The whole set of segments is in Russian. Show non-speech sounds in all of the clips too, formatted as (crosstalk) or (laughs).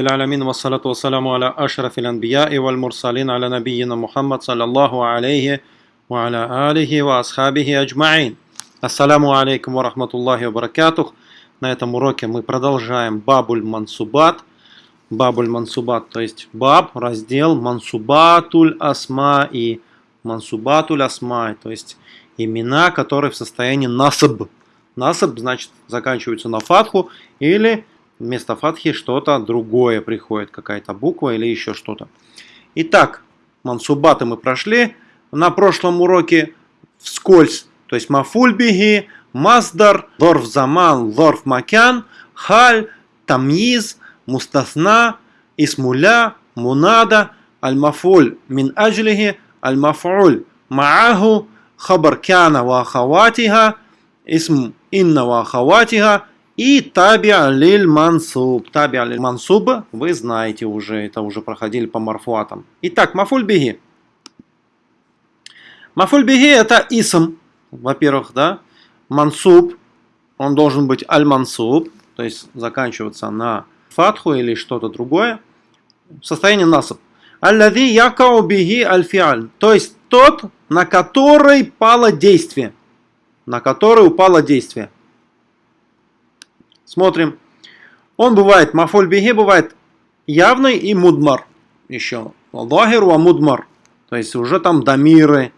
العالمين والصلاة والسلام على أشرف الأنبياء والمرسلين على نبينا محمد صلى الله عليه وعلى آله وأصحابه أجمعين Ассаламу алейкум ва рахматуллахи ва баракатух. На этом уроке мы продолжаем Бабуль Мансубат. Бабуль Мансубат, то есть Баб, раздел Мансубатуль Асма и Мансубатуль Асма, то есть имена, которые в состоянии насаб. Насаб значит заканчиваются на фатху или вместо фатхи что-то другое приходит, какая-то буква или еще что-то. Итак, мансубаты мы прошли. На прошлом уроке вскользь, то есть мафуль беги, маздар, лорф заман, лорф макян, халь, тамиз, мустасна, исмуля, мунада, аль-мафуль мин аджлихи, аль-мафуль мааху, хабар кяна ва ахаватиха, исм инна ва ахаватиха, и таби алиль мансуб. Таби алиль мансуб, вы знаете уже, это уже проходили по марфуатам. Итак, мафуль беги. Мафуль беги это исм, во-первых, да. Мансуб, он должен быть аль-мансуб, то есть заканчиваться на фатху или что-то другое. Состояние насаб. Аллади якау беги аль-фиаль, то есть тот, на который пало действие. На который упало действие. Смотрим. Он бывает, мафоль беги бывает явный и мудмар. Еще. Лахир ва мудмар. То есть уже там дамиры.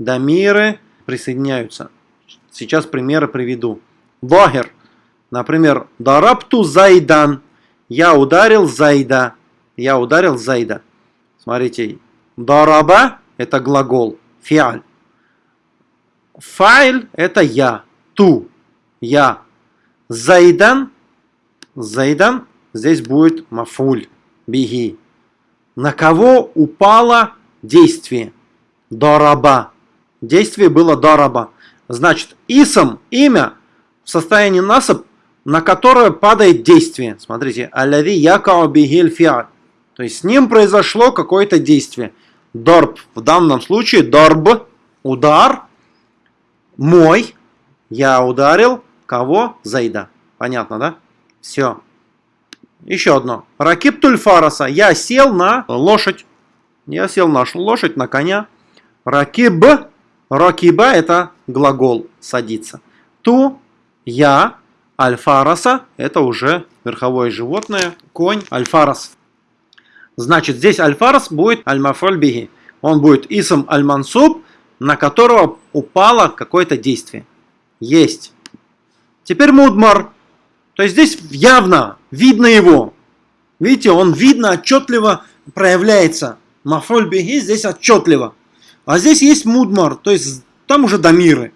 Дамиры присоединяются. Сейчас примеры приведу. Лахир. Например, дарапту зайдан. Я ударил зайда. Я ударил зайда. Смотрите. Дараба это глагол. Фиаль. Файль это я. Ту. Я. Зайдан, Зайдан, здесь будет мафуль, беги. На кого упало действие? Дораба. Действие было дораба. Значит, исам, имя, в состоянии насаб, на которое падает действие. Смотрите, аляви якао бигель фиаль. То есть с ним произошло какое-то действие. Дорб, в данном случае дорб, удар, мой, я ударил, Кого? Зайда. Понятно, да? Все. Еще одно. Ракип тульфараса. Я сел на лошадь. Я сел на лошадь, на коня. Ракиб. Ракиба это глагол садиться. Ту. Я. Альфараса. Это уже верховое животное. Конь. Альфарас. Значит, здесь альфарас будет аль-мафоль биги. Он будет исм аль-мансуб, на которого упало какое-то действие. Есть. Теперь мудмар. То есть здесь явно, видно его. Видите, он видно, отчетливо проявляется. Мафоль беги здесь отчетливо. А здесь есть мудмар, то есть там уже дамиры.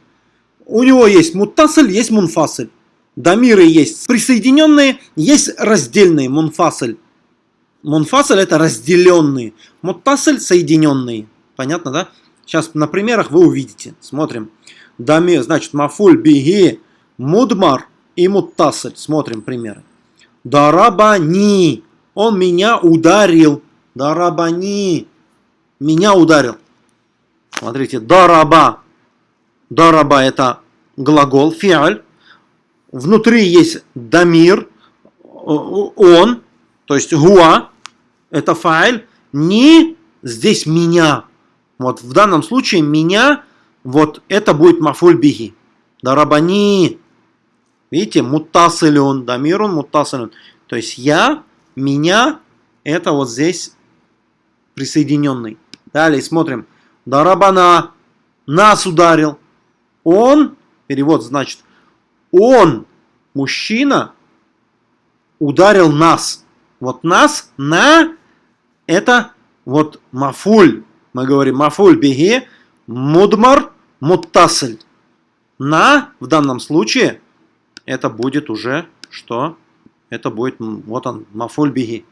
У него есть муттасель, есть мунфасель. Дамиры есть присоединенные, есть раздельные, мунфасель. Мунфасель это разделенные, муттасель соединенные. Понятно, да? Сейчас на примерах вы увидите. Смотрим. Дамир, значит, мафуль беги Мудмар и Муттасель. Смотрим примеры. Дарабани. Он меня ударил. Дарабани. Меня ударил. Смотрите. Дараба. Дараба это глагол, фиаль. Внутри есть дамир. Он. То есть гуа. Это файль. Не здесь меня. Вот в данном случае меня. Вот это будет мафуль биги. Дарабани. Видите, муттасилюн, дамирун муттасилюн. То есть я, меня, это вот здесь присоединенный. Далее смотрим. Дарабана, нас ударил. Он, перевод значит, он, мужчина, ударил нас. Вот нас, на, это вот мафуль. Мы говорим мафуль беги, мудмар, муттасель. На, в данном случае, это будет уже что? Это будет, вот он, мафуль беги.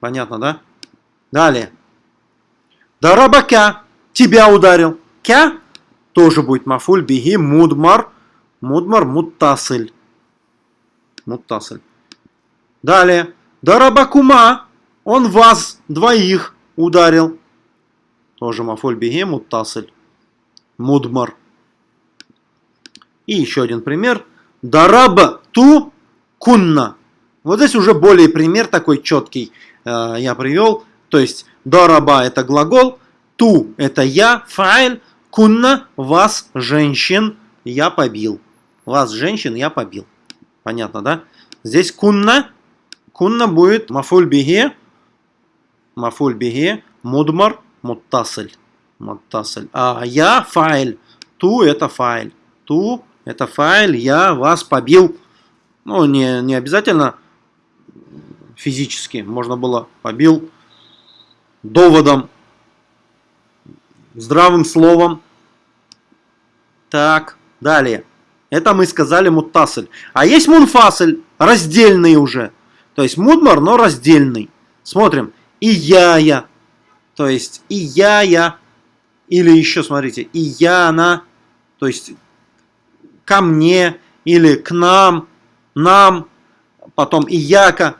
Понятно, да? Далее. Дарабака. Тебя ударил. Кя тоже будет мафуль беги. Мудмар. Мудмар муттасыль. Муттасыль. Далее. Дарабакума. Он вас двоих ударил. Тоже мафуль беги. Муттасыль. Мудмар. И еще один пример. Дараба ту кунна. Вот здесь уже более пример такой четкий э, я привел. То есть дараба это глагол, ту это я, файль, кунна вас, женщин, я побил. Вас, женщин, я побил. Понятно, да? Здесь кунна, кунна будет мафуль бихе, мудмар, муттасль. Муттасль. А я файль, ту это файль. Ту это файль, я вас побил. Ну, не, не обязательно физически. Можно было побил доводом, здравым словом. Так, далее. Это мы сказали муттасль. А есть мунфасль, раздельный уже. То есть мудмар, но раздельный. Смотрим. И я я. То есть и я я. Или еще, смотрите, и я она. То есть ко мне или к нам, нам. Потом и яка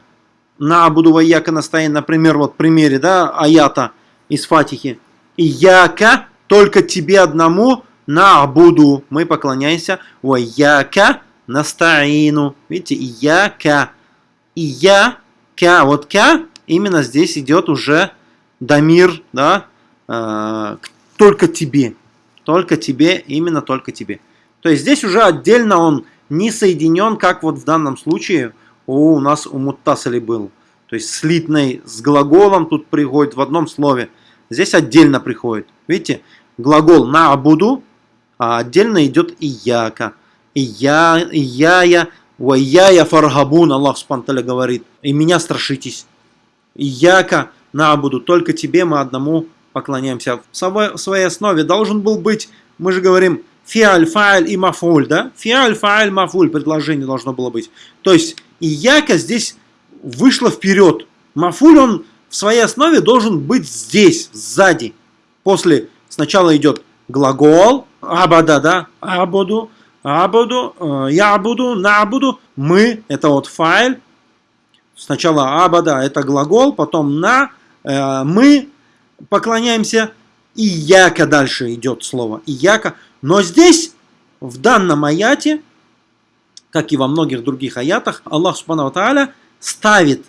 на буду ваяка настояние, например, вот в примере, да, аята из Фатихи. И яка, только тебе одному, на буду, мы поклоняемся, ваяка настаину. Видите, и яка, и я, вот ка, именно здесь идет уже дамир, да, э, только тебе, только тебе, именно только тебе. То есть здесь уже отдельно он не соединен, как вот в данном случае, у нас у Муттасали был. То есть слитный с глаголом тут приходит в одном слове. Здесь отдельно приходит. Видите, глагол на абуду, а отдельно идет и яка. И я, и я, я, я, я фаргабун, Аллах Субтитры говорит. И меня страшитесь. И яка на абуду, только тебе мы одному поклоняемся. В своей основе должен был быть, мы же говорим, фиаль, фааль и мафуль, да? Фиаль, фааль, мафуль, предложение должно было быть. То есть, и яка здесь вышла вперед. Мафуль, он в своей основе должен быть здесь, сзади. После, сначала идет глагол, абада, да, абуду, абуду, э, я буду, на буду, мы, это вот файл. Сначала абада, это глагол, потом на, э, мы поклоняемся, и яка дальше идет слово, и яка. Но здесь, в данном аяте, как и во многих других аятах, Аллах Субхану Тааля ставит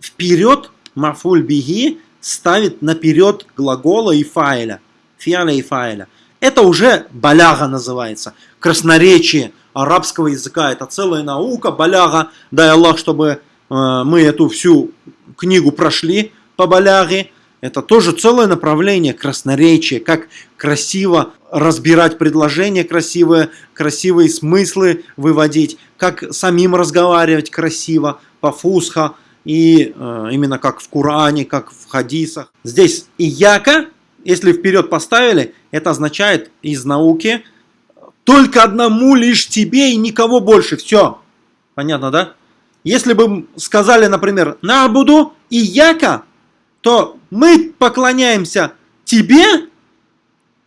вперед мафуль биги, ставит наперед глагола и файля. Фиаля и файля. Это уже баляга называется. Красноречие арабского языка. Это целая наука, баляга. Дай Аллах, чтобы э, мы эту всю книгу прошли по баляге. Это тоже целое направление красноречия, как красиво разбирать предложения красивые, красивые смыслы выводить, как самим разговаривать красиво, по фусха, и э, именно как в Коране, как в хадисах. Здесь и яка, если вперед поставили, это означает из науки только одному лишь тебе и никого больше. Все. Понятно, да? Если бы сказали, например, на буду и яка, то мы поклоняемся тебе,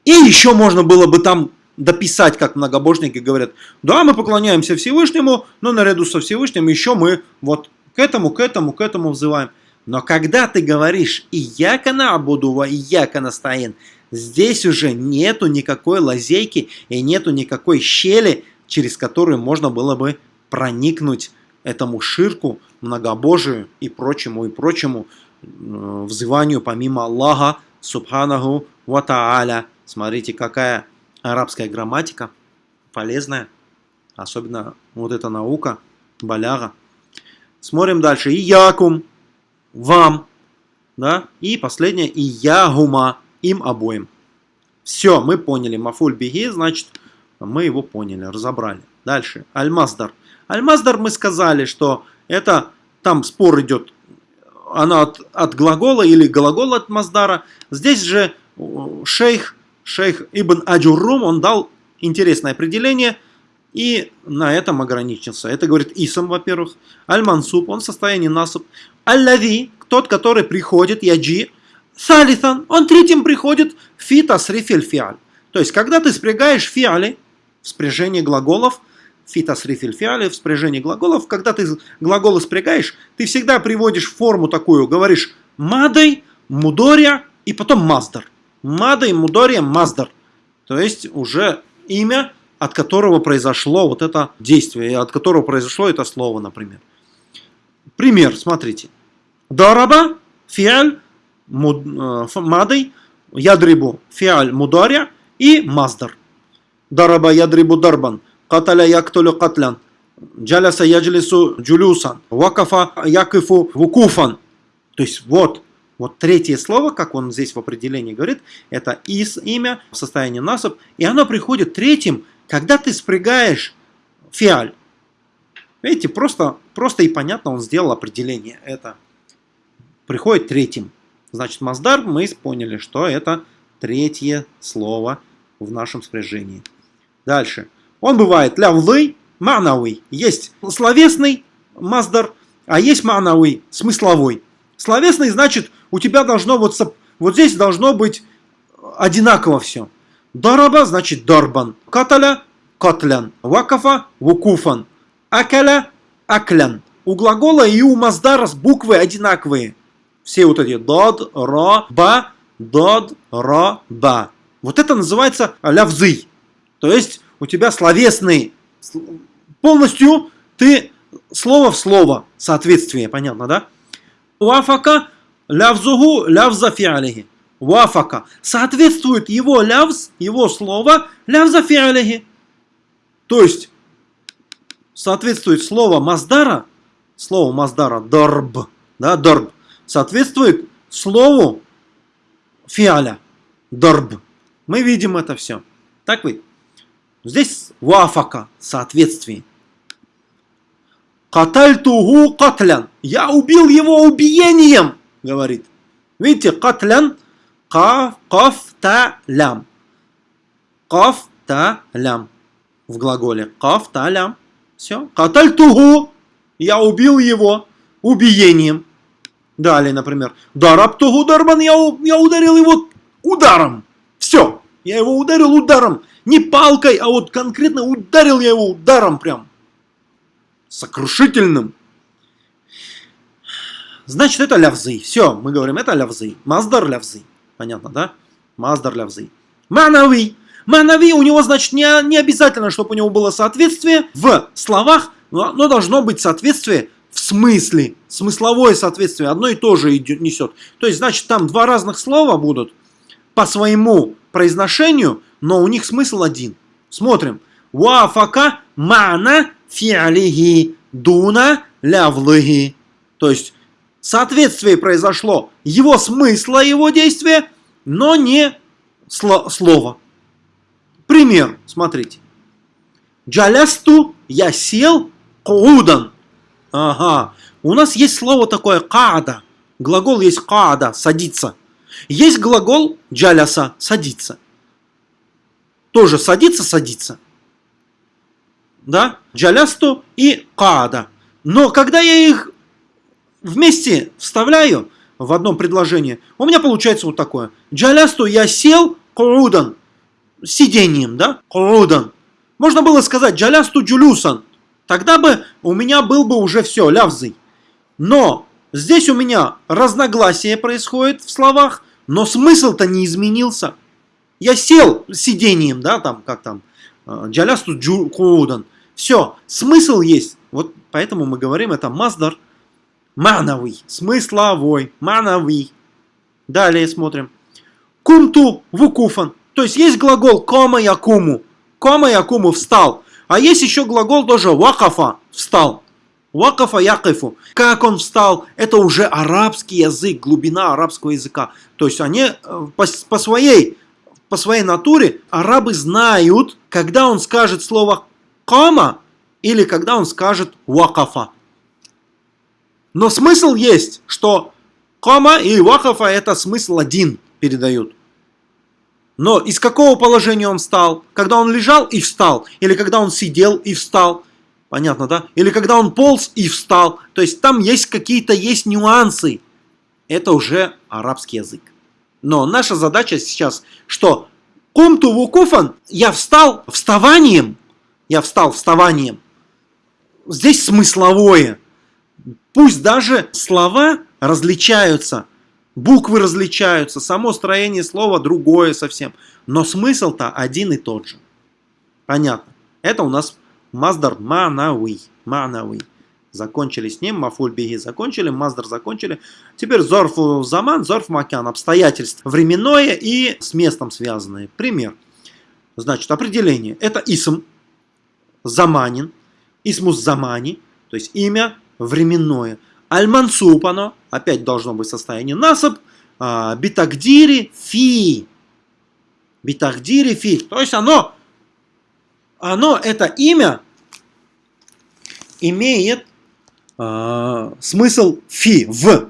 и еще можно было бы там дописать, как многобожники говорят, да, мы поклоняемся Всевышнему, но наряду со Всевышним еще мы вот к этому, к этому, к этому взываем. Но когда ты говоришь «и яка набудува, и яка настоин», здесь уже нету никакой лазейки и нету никакой щели, через которую можно было бы проникнуть этому ширку, многобожию и прочему, и прочему взыванию помимо Аллаха, Субханаху Ва Тааля. Смотрите, какая арабская грамматика полезная. Особенно вот эта наука, баляга. Смотрим дальше. И якум, вам. Да? И последнее, и ягума, им обоим. Все, мы поняли. Мафуль беги, значит, мы его поняли, разобрали. Дальше. Аль-Маздар. Аль-Маздар мы сказали, что это, там спор идет она от, от глагола или глагол от Маздара. Здесь же шейх, шейх Ибн Аджуррум, он дал интересное определение и на этом ограничился. Это говорит اسم, во-первых. المنصوب, он в состоянии نصب. الذي, тот, который приходит, яджи. Салисан, он третьим приходит في تصريف الفعل. То есть, когда ты спрягаешь فعل, спряжение глаголов, في تصريف الفعل глаголов. Когда ты глаголы спрягаешь, ты всегда приводишь форму такую, говоришь ماضي, مضارع и потом مصدر. Мадой, мудория, маздар. То есть уже имя, от которого произошло вот это действие, от которого произошло это слово, например. Пример, смотрите. Дараба, фиаль, мадой, ядрибу, фиаль, мударя и маздар. Дараба, ядрибу, дарбан. Каталя, яктулю, катлян. Джаляса, яджлису, джулюсан. Вакафа, якифу, вукуфан. То есть вот, вот третье слово, как он здесь в определении говорит, это из имя в состоянии насоб, и оно приходит третьим, когда ты спрягаешь фиаль. Видите, просто, просто и понятно он сделал определение. Это приходит третьим. Значит, Маздар мы поняли, что это третье слово в нашем спряжении. Дальше. Он бывает лявлы, манавый. Есть словесный Маздар, а есть манавый, смысловой. Словесный значит, у тебя должно вот, вот здесь должно быть одинаково все. Дараба значит дарбан. Каталя – катлян. Вакафа – вукуфан. Акаля – аклян. У глагола и у маздара буквы одинаковые. Все вот эти дод, ро, ба, дод, ро, ба. Вот это называется лявзы. То есть у тебя словесный. Полностью ты слово в слово соответствие. Понятно, да? Вафака лявзугу лявза фиалихи. Вафака. Соответствует его лявз, его слово лявза фиалихи. То есть соответствует слово маздара, слово маздара дорб, да, дорб, соответствует слову фиаля, дорб. Мы видим это все. Так ведь? Здесь вафака, соответствие. Катальтугу катлян. Я убил его убиением, говорит. Видите, катлян, каф, каф, та, лям. Каф, та, лям. В глаголе. Каф, та, лям. Все. Катальтугу. Я убил его убиением. Далее, например. Дарабтугу дарбан. Я, я ударил его ударом. Все. Я его ударил ударом. Не палкой, а вот конкретно ударил я его ударом прям сокрушительным. Значит, это лявзы. Все, мы говорим, это лявзы. Маздар лявзы. Понятно, да? Маздар лявзы. Манави. Манави у него, значит, не, не обязательно, чтобы у него было соответствие в словах, но, но должно быть соответствие в смысле. Смысловое соответствие одно и то же идет, несет. То есть, значит, там два разных слова будут по своему произношению, но у них смысл один. Смотрим. Вафака мана фиалихи дуна лявлыги. То есть соответствие произошло его смысла, его действия, но не сло слова. Пример, смотрите. Джалясту я сел куудан. Ага. У нас есть слово такое каада. Глагол есть каада, садиться. Есть глагол джаляса, садиться. Тоже садиться, садиться да, джалясту и каада. Но когда я их вместе вставляю в одном предложении, у меня получается вот такое. Джалясту я сел курудан, сидением, да, курудан. Можно было сказать джалясту джулюсан, тогда бы у меня был бы уже все, лявзый. Но здесь у меня разногласие происходит в словах, но смысл-то не изменился. Я сел сидением, да, там, как там, э, джалясту джулюдан. Все, смысл есть. Вот поэтому мы говорим, это маздар мановый, смысловой, мановый. Далее смотрим. Кумту вукуфан. То есть есть глагол кома якуму. Кома якуму встал. А есть еще глагол тоже вакафа встал. Вакафа якифу. Как он встал? Это уже арабский язык, глубина арабского языка. То есть они э, по, по, своей, по своей натуре арабы знают, когда он скажет слово кама или когда он скажет вакафа. Но смысл есть, что кама и вакафа это смысл один передают. Но из какого положения он встал? Когда он лежал и встал? Или когда он сидел и встал? Понятно, да? Или когда он полз и встал? То есть там есть какие-то есть нюансы. Это уже арабский язык. Но наша задача сейчас, что кумту вукуфан, я встал вставанием, я встал вставанием. Здесь смысловое. Пусть даже слова различаются, буквы различаются, само строение слова другое совсем, но смысл-то один и тот же. Понятно. Это у нас маздар манауи. Манауи. Закончили с ним, мафуль биги закончили, маздер закончили. Теперь зорф заман, зорф макян, обстоятельства временное и с местом связанное. Пример. Значит, определение. Это исм, заманин, исмус замани, то есть имя временное. Аль-мансуб оно, опять должно быть состояние насаб, а, битагдири фи. Битагдири фи. То есть оно, оно, это имя имеет э, смысл фи, в.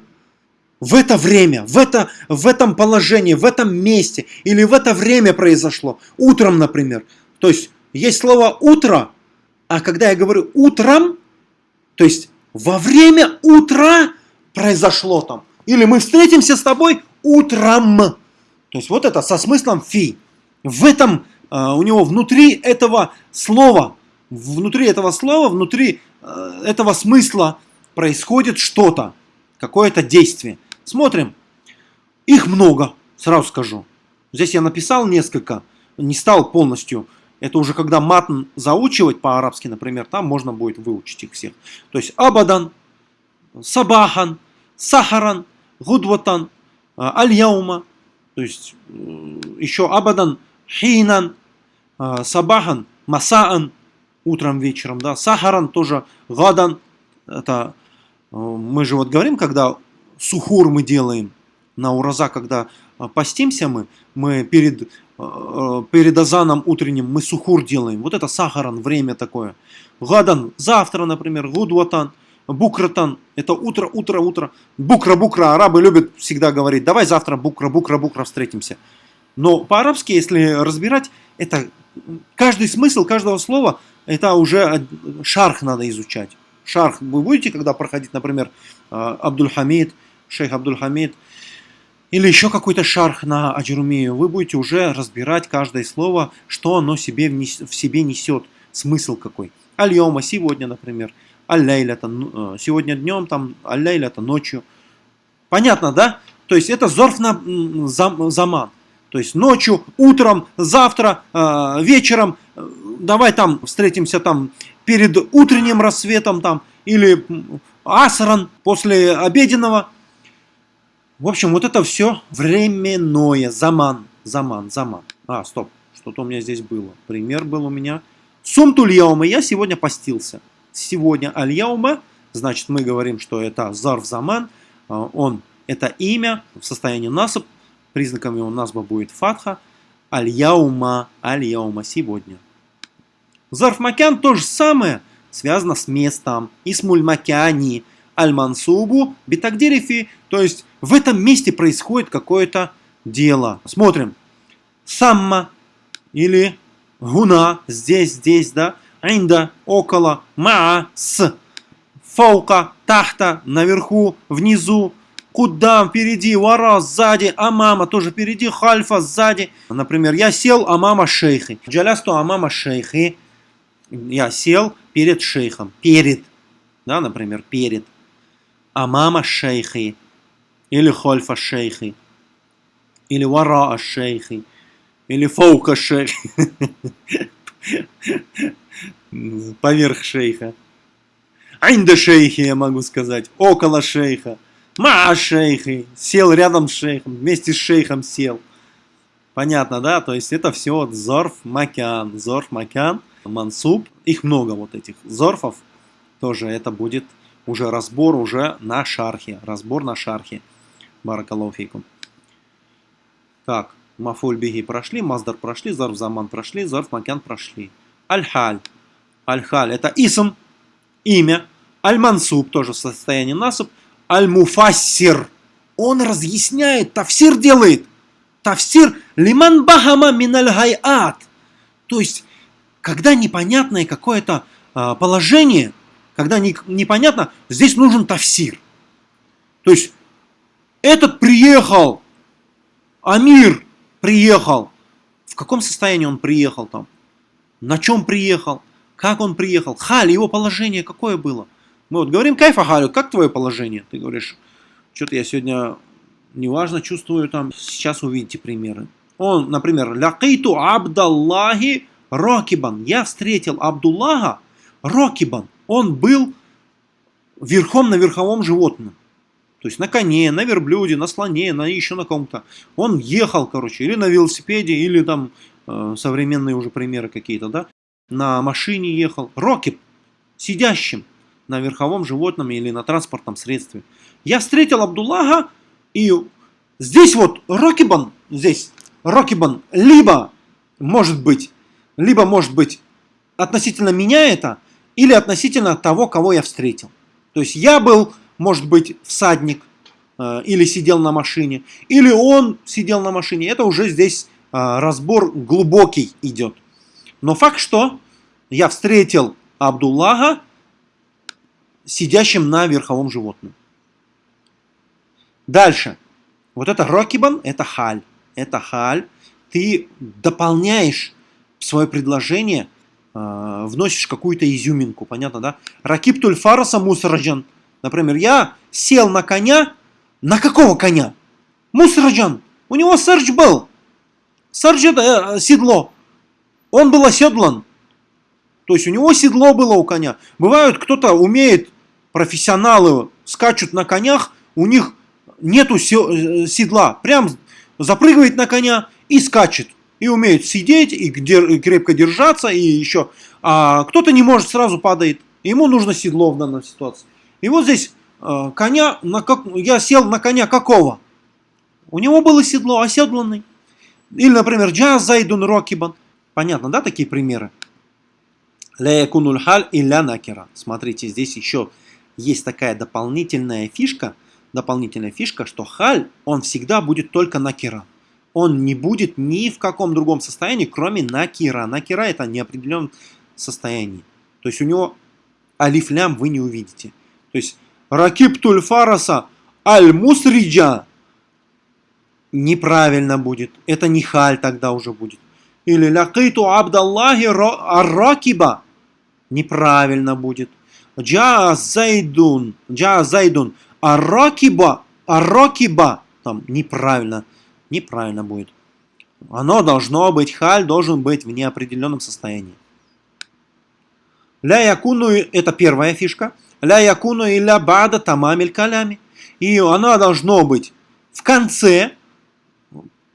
В это время, в, это, в этом положении, в этом месте или в это время произошло. Утром, например. То есть есть слово утро, а когда я говорю утром, то есть во время утра произошло там. Или мы встретимся с тобой утром. То есть вот это со смыслом фи. В этом, э, у него внутри этого слова, внутри этого слова, внутри этого смысла происходит что-то, какое-то действие. Смотрим. Их много, сразу скажу. Здесь я написал несколько, не стал полностью. Это уже когда матн заучивать по-арабски, например, там можно будет выучить их всех. То есть абадан, сабахан, сахаран, гудватан, э, аль-яума. То есть э, еще абадан, хинан, сабахан, масаан, утром, вечером, да. Сахаран тоже, гадан, это э, мы же вот говорим, когда сухур мы делаем на ураза, когда э, постимся мы, мы перед, э, перед азаном утренним мы сухур делаем. Вот это сахаран, время такое. Гадан, завтра, например, гудватан, букратан, это утро, утро, утро. Букра, букра, арабы любят всегда говорить, давай завтра букра, букра, букра встретимся. Но по-арабски, если разбирать, это каждый смысл каждого слова это уже шарх надо изучать. Шарх вы будете, когда проходить, например, а, Абдульхамид, шейх Абдульхамид, или еще какой-то шарх на Аджрумию, вы будете уже разбирать каждое слово, что оно себе в себе несет, смысл какой. Аль-Йома сегодня, например, Аль-Лейля, ну, э, сегодня днем, там, Аль-Лейля, ночью. Понятно, да? То есть это зорф на заман. То есть ночью, утром, завтра, э, вечером, давай там встретимся там перед утренним рассветом там, или асран после обеденного. В общем, вот это все временное, заман, заман, заман. А, стоп, что-то у меня здесь было. Пример был у меня. Сумтуль яума, я сегодня постился. Сегодня аль-яума, значит мы говорим, что это зарф заман, а, он, это имя в состоянии насып, признаком его назба будет фатха, аль-яума, аль-яума, сегодня. Зарф макян то же самое, связано с местом. Исмуль макяни аль-мансубу битагдирифи. То есть в этом месте происходит какое-то дело. Смотрим. Самма или гуна, здесь, здесь, да. Инда, около, маа, с. Фаука, тахта, наверху, внизу. Куда впереди, вара, сзади, амама, тоже впереди, хальфа, сзади. Например, я сел, амама шейхи. Джалясту амама шейхи. Я сел перед шейхом, перед, да, например, перед, а мама шейхи, или хольфа шейхи, или вара шейхи, или фаука шейхи, (laughs) поверх шейха. Айнда шейхи, я могу сказать, около шейха. Ма шейхи, сел рядом с шейхом, вместе с шейхом сел. Понятно, да? То есть это все зорф макян. Зорф макян – мансуб. Их много вот этих зорфов. Тоже это будет уже разбор уже на шархе. Разбор на шархе. Баракалуфикум. Так, мафуль биги прошли, маздар прошли, зарф заман прошли, зарф макян прошли. Аль-халь. Аль-халь это исм, имя. Аль-мансуб тоже в состоянии насуб. Аль-муфассир. Он разъясняет, тафсир делает. Тафсир лиман бахама миналь хайат. То есть когда непонятное какое-то а, положение, когда не, непонятно, здесь нужен тафсир. То есть, этот приехал, Амир приехал. В каком состоянии он приехал там? На чем приехал? Как он приехал? Халь, его положение какое было? Мы вот говорим, кайфа Халю, как твое положение? Ты говоришь, что-то я сегодня неважно чувствую там. Сейчас увидите примеры. Он, например, лякиту Абдаллахи Рокибан. Я встретил Абдуллаха Рокибан. Он был верхом на верховом животном. То есть на коне, на верблюде, на слоне, на еще на ком-то. Он ехал, короче, или на велосипеде, или там э, современные уже примеры какие-то, да. На машине ехал. Рокет, сидящим на верховом животном или на транспортном средстве. Я встретил Абдуллаха, и здесь вот Рокибан, здесь Рокибан, либо может быть, либо может быть относительно меня это, или относительно того, кого я встретил. То есть я был, может быть, всадник, э, или сидел на машине, или он сидел на машине. Это уже здесь э, разбор глубокий идет. Но факт, что я встретил Абдуллаха, сидящим на верховом животном. Дальше. Вот это рокибан, это халь. Это халь. Ты дополняешь свое предложение, э, вносишь какую-то изюминку, понятно, да? Ракиб тульфараса мусраджан. Например, я сел на коня. На какого коня? Мусраджан. У него сардж был. Сардж это э, седло. Он был оседлан. То есть у него седло было у коня. Бывают, кто-то умеет профессионалы скачут на конях, у них нету э, седла, прям запрыгивает на коня и скачет. И умеет сидеть, и крепко держаться, и еще. А кто-то не может, сразу падает. Ему нужно седло в данной ситуации. И вот здесь э, коня, на как, я сел на коня какого? У него было седло, оседланный. Или, например, джаз зайдун рокибан. Понятно, да, такие примеры? Ля якунуль халь илля накера. Смотрите, здесь еще есть такая дополнительная фишка, дополнительная фишка, что халь, он всегда будет только накира. Он не будет ни в каком другом состоянии, кроме накира. Накира это неопределенном состоянии. То есть у него алифлям вы не увидите. То есть ракиб тульфараса аль-мусриджа неправильно будет. Это не халь тогда уже будет. Или лякиту абдаллахи ар-ракиба неправильно будет. Джа зайдун, джа зайдун, аракиба, аракиба, там неправильно, неправильно будет. Оно должно быть, халь должен быть в неопределенном состоянии. Ля якуну, это первая фишка. Ля якуну и ля бада тамамиль калями. И оно должно быть в конце,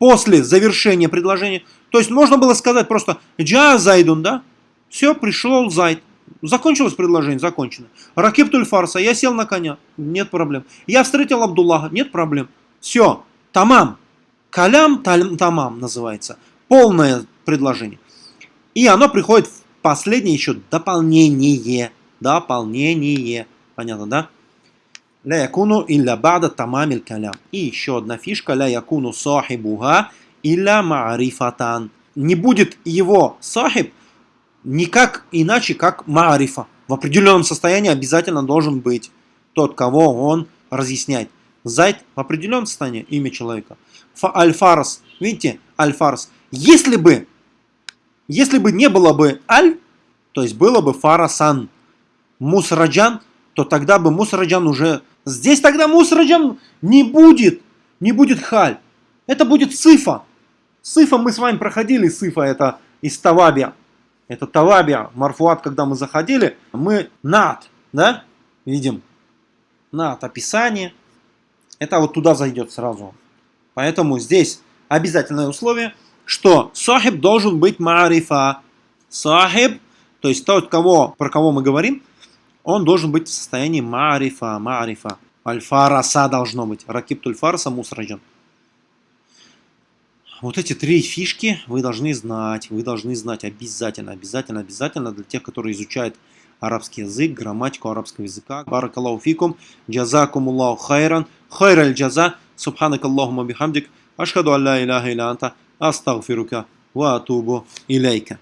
после завершения предложения. То есть можно было сказать просто джа зайдун, да? Все, пришел зайд. Закончилось предложение? Закончено. Ракиб фарса, я сел на коня, нет проблем. Я встретил Абдуллаха, нет проблем. Все, тамам. Калям тамам называется. Полное предложение. И оно приходит в последнее еще дополнение. Дополнение. Понятно, да? Ля якуну илля бада тамамиль калям. И еще одна фишка. Ля якуну сахибуха илля маарифатан. Не будет его сахиб, никак иначе, как маарифа. В определенном состоянии обязательно должен быть тот, кого он разъясняет. Зайд в определенном состоянии, имя человека. Аль-Фарс, видите, Аль-Фарс. Если бы, если бы не было бы Аль, то есть было бы Фарасан, Мусраджан, то тогда бы Мусраджан уже... Здесь тогда Мусраджан не будет, не будет Халь. Это будет Сифа. Сифа мы с вами проходили, Сифа это из Тавабия это Талабия, Марфуат, когда мы заходили, мы над, да, видим, над описание, это вот туда зайдет сразу. Поэтому здесь обязательное условие, что сахиб должен быть марифа. Сахиб, то есть тот, кого, про кого мы говорим, он должен быть в состоянии марифа, марифа. Альфараса должно быть. Ракиб тульфарса мусраджан. Вот эти три фишки вы должны знать, вы должны знать обязательно, обязательно, обязательно для тех, которые изучают арабский язык, грамматику арабского языка. Баракаллаху фикум, джазакумуллаху хайран, хайраль джаза, субханак Аллахума бихамдик, ашхаду алла иляха иля анта, астагфирука ва атубу илейка.